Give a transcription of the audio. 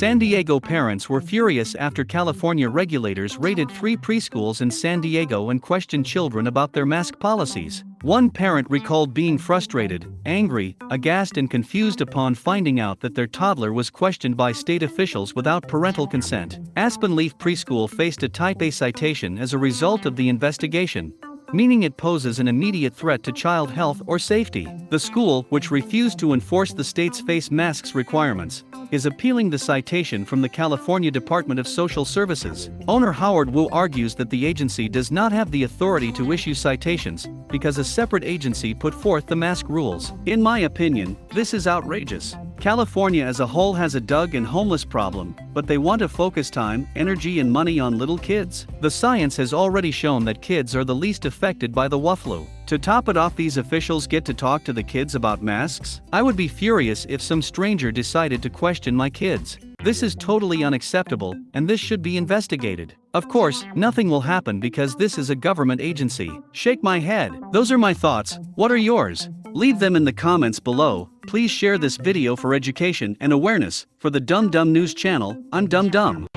San Diego parents were furious after California regulators raided three preschools in San Diego and questioned children about their mask policies. One parent recalled being frustrated, angry, aghast, and confused upon finding out that their toddler was questioned by state officials without parental consent. Aspen Leaf Preschool faced a Type A citation as a result of the investigation, meaning it poses an immediate threat to child health or safety. The school, which refused to enforce the state's face masks requirements, is appealing the citation from the California Department of Social Services. Owner Howard Wu argues that the agency does not have the authority to issue citations because a separate agency put forth the mask rules. In my opinion, this is outrageous. California as a whole has a dug and homeless problem, but they want to focus time, energy and money on little kids. The science has already shown that kids are the least affected by the WFLU. To top it off these officials get to talk to the kids about masks? I would be furious if some stranger decided to question my kids. This is totally unacceptable, and this should be investigated. Of course, nothing will happen because this is a government agency. Shake my head. Those are my thoughts. What are yours? Leave them in the comments below. Please share this video for education and awareness. For the Dumb Dumb News channel, I'm Dumb Dumb.